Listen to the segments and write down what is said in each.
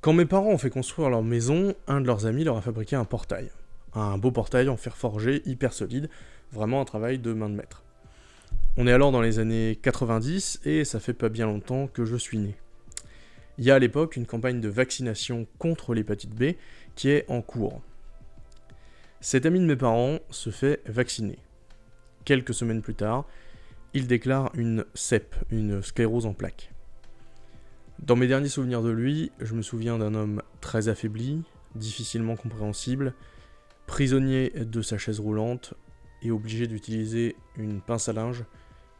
Quand mes parents ont fait construire leur maison, un de leurs amis leur a fabriqué un portail. Un beau portail en fer forgé, hyper solide, vraiment un travail de main de maître. On est alors dans les années 90 et ça fait pas bien longtemps que je suis né. Il y a à l'époque une campagne de vaccination contre l'hépatite B qui est en cours. Cet ami de mes parents se fait vacciner. Quelques semaines plus tard, il déclare une CEP, une sclérose en plaques. Dans mes derniers souvenirs de lui, je me souviens d'un homme très affaibli, difficilement compréhensible, prisonnier de sa chaise roulante et obligé d'utiliser une pince à linge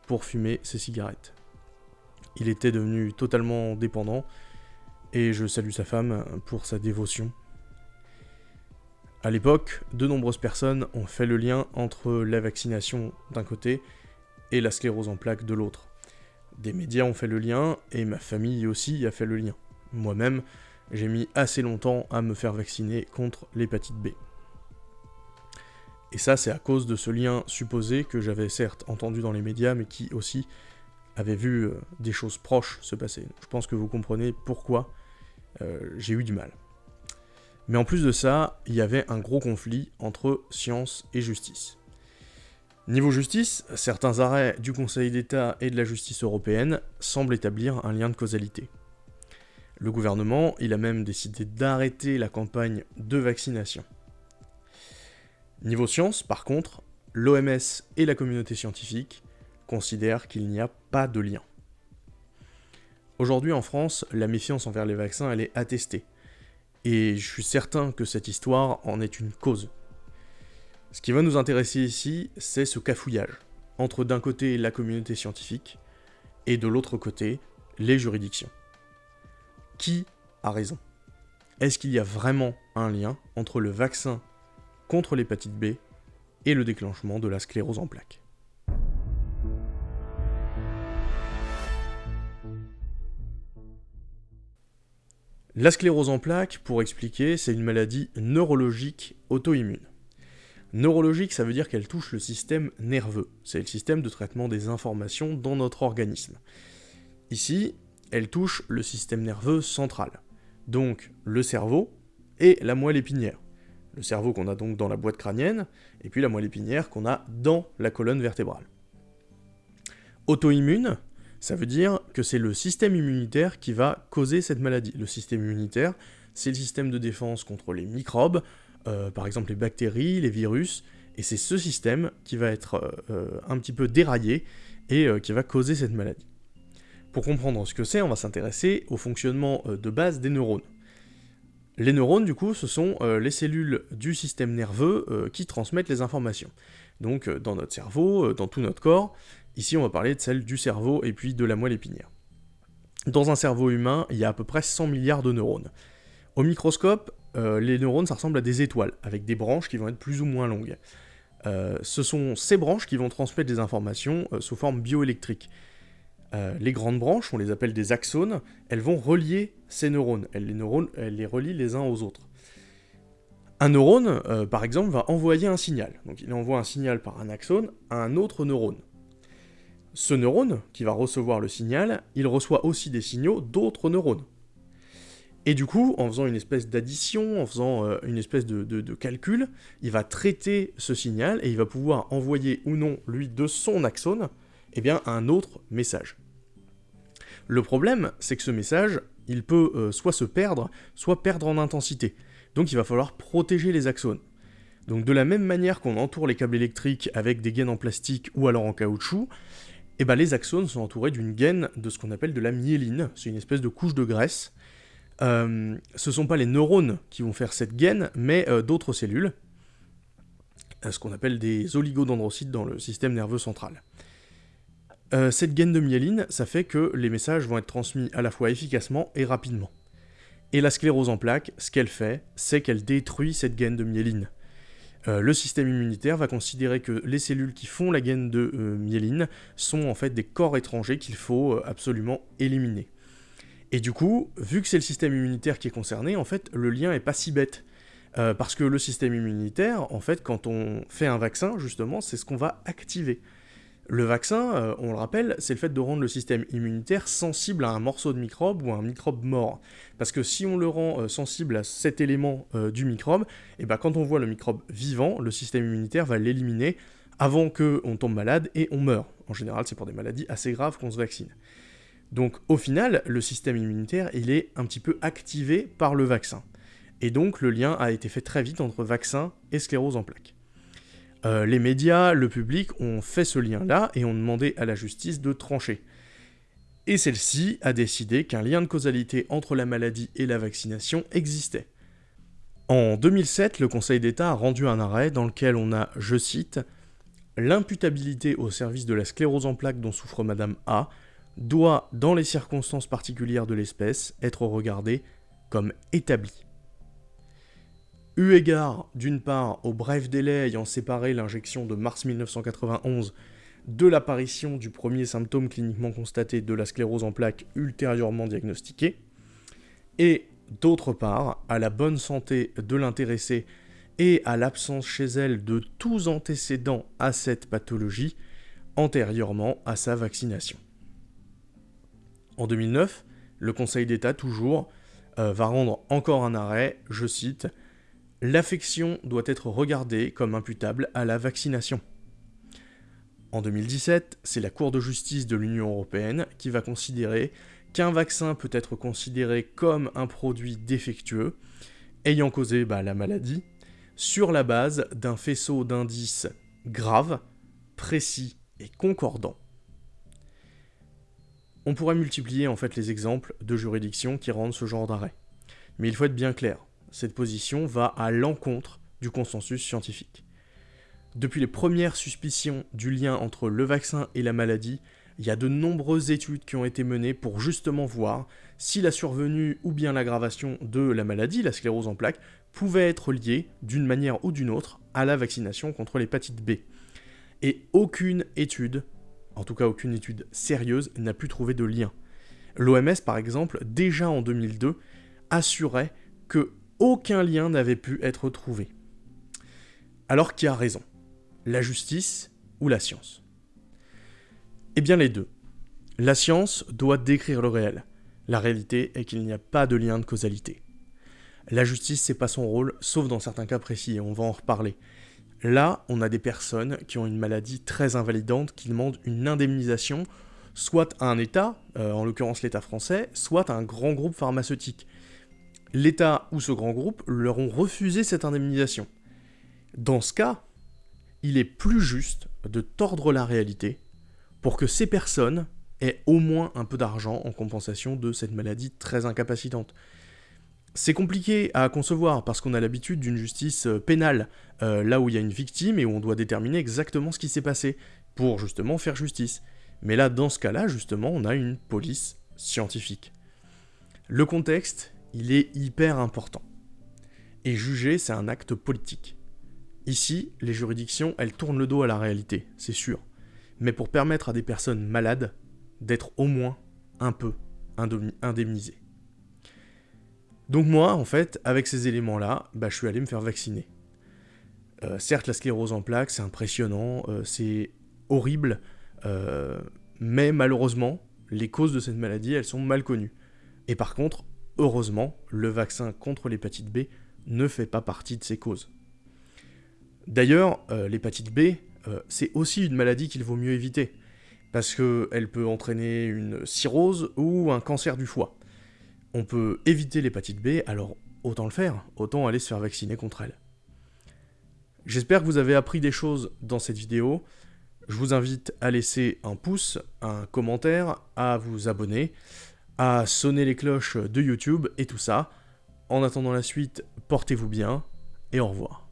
pour fumer ses cigarettes. Il était devenu totalement dépendant et je salue sa femme pour sa dévotion. À l'époque, de nombreuses personnes ont fait le lien entre la vaccination d'un côté et la sclérose en plaques de l'autre. Des médias ont fait le lien, et ma famille aussi a fait le lien. Moi-même, j'ai mis assez longtemps à me faire vacciner contre l'hépatite B. Et ça, c'est à cause de ce lien supposé que j'avais certes entendu dans les médias, mais qui aussi avait vu euh, des choses proches se passer. Je pense que vous comprenez pourquoi euh, j'ai eu du mal. Mais en plus de ça, il y avait un gros conflit entre science et justice. Niveau justice, certains arrêts du Conseil d'État et de la justice européenne semblent établir un lien de causalité. Le gouvernement, il a même décidé d'arrêter la campagne de vaccination. Niveau science, par contre, l'OMS et la communauté scientifique considèrent qu'il n'y a pas de lien. Aujourd'hui en France, la méfiance envers les vaccins, elle est attestée. Et je suis certain que cette histoire en est une cause. Ce qui va nous intéresser ici, c'est ce cafouillage, entre d'un côté la communauté scientifique, et de l'autre côté, les juridictions. Qui a raison? Est-ce qu'il y a vraiment un lien entre le vaccin contre l'hépatite B et le déclenchement de la sclérose en plaques? La sclérose en plaques, pour expliquer, c'est une maladie neurologique auto-immune. Neurologique, ça veut dire qu'elle touche le système nerveux. C'est le système de traitement des informations dans notre organisme. Ici, elle touche le système nerveux central. Donc le cerveau et la moelle épinière. Le cerveau qu'on a donc dans la boîte crânienne, et puis la moelle épinière qu'on a dans la colonne vertébrale. Auto-immune, ça veut dire que c'est le système immunitaire qui va causer cette maladie. Le système immunitaire, c'est le système de défense contre les microbes, euh, par exemple les bactéries, les virus, et c'est ce système qui va être euh, euh, un petit peu déraillé et qui va causer cette maladie. Pour comprendre ce que c'est, on va s'intéresser au fonctionnement de base des neurones. Les neurones, du coup, ce sont les cellules du système nerveux qui transmettent les informations. Donc dans notre cerveau, dans tout notre corps, ici on va parler de celles du cerveau et puis de la moelle épinière. Dans un cerveau humain, il y a à peu près 100 milliards de neurones. Au microscope, euh, les neurones, ça ressemble à des étoiles, avec des branches qui vont être plus ou moins longues. Euh, ce sont ces branches qui vont transmettre des informations euh, sous forme bioélectrique. les grandes branches, on les appelle des axones, elles vont relier ces neurones. Elles les, neurones, elles les relient les uns aux autres. Un neurone, par exemple, va envoyer un signal. Donc il envoie un signal par un axone à un autre neurone. Ce neurone, qui va recevoir le signal, il reçoit aussi des signaux d'autres neurones. Et du coup, en faisant une espèce d'addition, en faisant euh, une espèce de, calcul, il va traiter ce signal et il va pouvoir envoyer ou non, lui, de son axone, eh bien, un autre message. Le problème, c'est que ce message, il peut euh, soit se perdre, soit perdre en intensité. Donc il va falloir protéger les axones. Donc de la même manière qu'on entoure les câbles électriques avec des gaines en plastique ou alors en caoutchouc, eh ben, les axones sont entourés d'une gaine de ce qu'on appelle de la myéline, c'est une espèce de couche de graisse, euh, ce ne sont pas les neurones qui vont faire cette gaine, mais euh, d'autres cellules, euh, ce qu'on appelle des oligodendrocytes dans le système nerveux central. cette gaine de myéline, ça fait que les messages vont être transmis à la fois efficacement et rapidement. Et la sclérose en plaques, ce qu'elle fait, c'est qu'elle détruit cette gaine de myéline. le système immunitaire va considérer que les cellules qui font la gaine de myéline sont en fait des corps étrangers qu'il faut absolument éliminer. Et du coup, vu que c'est le système immunitaire qui est concerné, en fait, le lien est pas si bête. Euh, parce que le système immunitaire, en fait, quand on fait un vaccin, justement, c'est ce qu'on va activer. Le vaccin, euh, on le rappelle, c'est le fait de rendre le système immunitaire sensible à un morceau de microbe ou à un microbe mort. Parce que si on le rend euh, sensible à cet élément du microbe, et ben quand on voit le microbe vivant, le système immunitaire va l'éliminer avant qu'on tombe malade et on meurt. En général, c'est pour des maladies assez graves qu'on se vaccine. Donc au final, le système immunitaire, il est un petit peu activé par le vaccin. Et donc le lien a été fait très vite entre vaccin et sclérose en plaques. Euh, les médias, le public ont fait ce lien-là et ont demandé à la justice de trancher. Et celle-ci a décidé qu'un lien de causalité entre la maladie et la vaccination existait. En 2007, le Conseil d'État a rendu un arrêt dans lequel on a, je cite, L'imputabilité au service de la sclérose en plaques dont souffre Madame A doit, dans les circonstances particulières de l'espèce, être regardée comme établie. Eu égard, d'une part, au bref délai ayant séparé l'injection de mars 1991 de l'apparition du premier symptôme cliniquement constaté de la sclérose en plaques ultérieurement diagnostiquée, et d'autre part, à la bonne santé de l'intéressé et à l'absence chez elle de tous antécédents à cette pathologie antérieurement à sa vaccination. En 2009, le Conseil d'État, toujours, euh, va rendre encore un arrêt, je cite, L'affection doit être regardée comme imputable à la vaccination. En 2017, c'est la Cour de justice de l'Union européenne qui va considérer qu'un vaccin peut être considéré comme un produit défectueux, ayant causé bah, la maladie, sur la base d'un faisceau d'indices graves, précis et concordants. On pourrait multiplier en fait les exemples de juridictions qui rendent ce genre d'arrêt. Mais il faut être bien clair, cette position va à l'encontre du consensus scientifique. Depuis les premières suspicions du lien entre le vaccin et la maladie, il y a de nombreuses études qui ont été menées pour justement voir si la survenue ou bien l'aggravation de la maladie, la sclérose en plaques, pouvait être liée d'une manière ou d'une autre à la vaccination contre l'hépatite B. Et aucune étude, en tout cas aucune étude sérieuse, n'a pu trouver de lien. L'OMS, par exemple, déjà en 2002, assurait que aucun lien n'avait pu être trouvé. Alors qui a raison? La justice ou la science? Eh bien les deux. La science doit décrire le réel. La réalité est qu'il n'y a pas de lien de causalité. La justice, c'est pas son rôle, sauf dans certains cas précis, et on va en reparler. Là, on a des personnes qui ont une maladie très invalidante qui demandent une indemnisation, soit à un État, euh, en l'occurrence l'État français, soit à un grand groupe pharmaceutique. L'État ou ce grand groupe leur ont refusé cette indemnisation. Dans ce cas, il est plus juste de tordre la réalité pour que ces personnes aient au moins un peu d'argent en compensation de cette maladie très incapacitante. C'est compliqué à concevoir parce qu'on a l'habitude d'une justice euh, pénale, euh, là où il y a une victime et où on doit déterminer exactement ce qui s'est passé, pour justement faire justice. Mais là, dans ce cas-là, justement, on a une police scientifique. Le contexte, il est hyper important. Et juger, c'est un acte politique. Ici, les juridictions, elles tournent le dos à la réalité, c'est sûr. Mais pour permettre à des personnes malades d'être au moins un peu indemnisées. Donc moi, en fait, avec ces éléments-là, bah, je suis allé me faire vacciner. Euh, certes, la sclérose en plaques, c'est impressionnant, euh, c'est horrible, euh, mais malheureusement, les causes de cette maladie, elles sont mal connues. Et par contre, heureusement, le vaccin contre l'hépatite B ne fait pas partie de ces causes. D'ailleurs, l'hépatite B, c'est aussi une maladie qu'il vaut mieux éviter, parce qu'elle peut entraîner une cirrhose ou un cancer du foie on peut éviter l'hépatite B, alors autant le faire, autant aller se faire vacciner contre elle. J'espère que vous avez appris des choses dans cette vidéo. Je vous invite à laisser un pouce, un commentaire, à vous abonner, à sonner les cloches de YouTube et tout ça. En attendant la suite, portez-vous bien et au revoir.